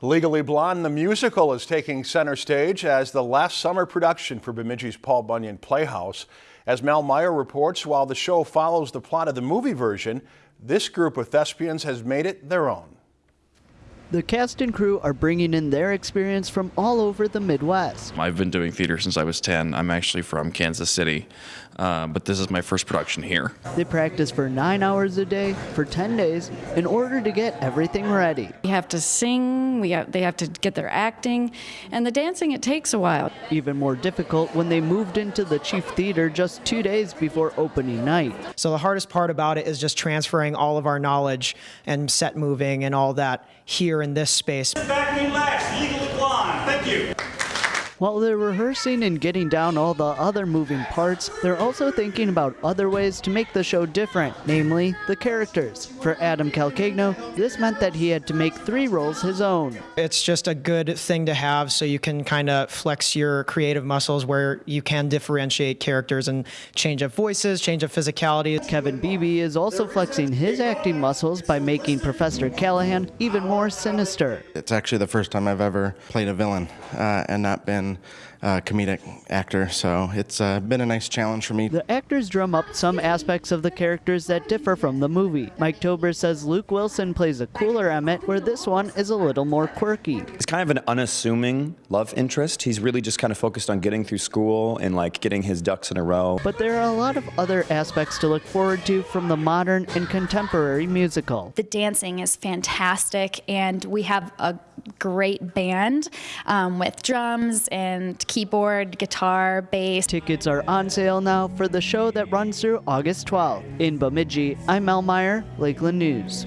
Legally Blonde, the musical, is taking center stage as the last summer production for Bemidji's Paul Bunyan Playhouse. As Mel Meyer reports, while the show follows the plot of the movie version, this group of thespians has made it their own. The cast and crew are bringing in their experience from all over the Midwest. I've been doing theater since I was 10. I'm actually from Kansas City, uh, but this is my first production here. They practice for nine hours a day for 10 days in order to get everything ready. We have to sing, we have, they have to get their acting, and the dancing, it takes a while. Even more difficult when they moved into the Chief Theater just two days before opening night. So the hardest part about it is just transferring all of our knowledge and set moving and all that here in this space. Back in last, legally blonde. Thank you. While they're rehearsing and getting down all the other moving parts, they're also thinking about other ways to make the show different, namely the characters. For Adam Calcagno, this meant that he had to make three roles his own. It's just a good thing to have so you can kind of flex your creative muscles where you can differentiate characters and change up voices, change up physicality. Kevin Beebe is also flexing his acting muscles by making Professor Callahan even more sinister. It's actually the first time I've ever played a villain uh, and not been uh, comedic actor, so it's uh, been a nice challenge for me. The actors drum up some aspects of the characters that differ from the movie. Mike Tober says Luke Wilson plays a cooler Emmett, where this one is a little more quirky. He's kind of an unassuming love interest. He's really just kind of focused on getting through school and like getting his ducks in a row. But there are a lot of other aspects to look forward to from the modern and contemporary musical. The dancing is fantastic, and we have a great band um, with drums and keyboard, guitar, bass. Tickets are on sale now for the show that runs through August 12th. In Bemidji, I'm Mel Meyer, Lakeland News.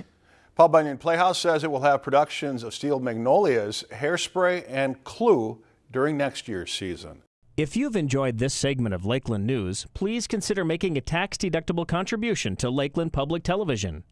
Paul Bunyan Playhouse says it will have productions of Steel Magnolias, Hairspray, and Clue during next year's season. If you've enjoyed this segment of Lakeland News, please consider making a tax-deductible contribution to Lakeland Public Television.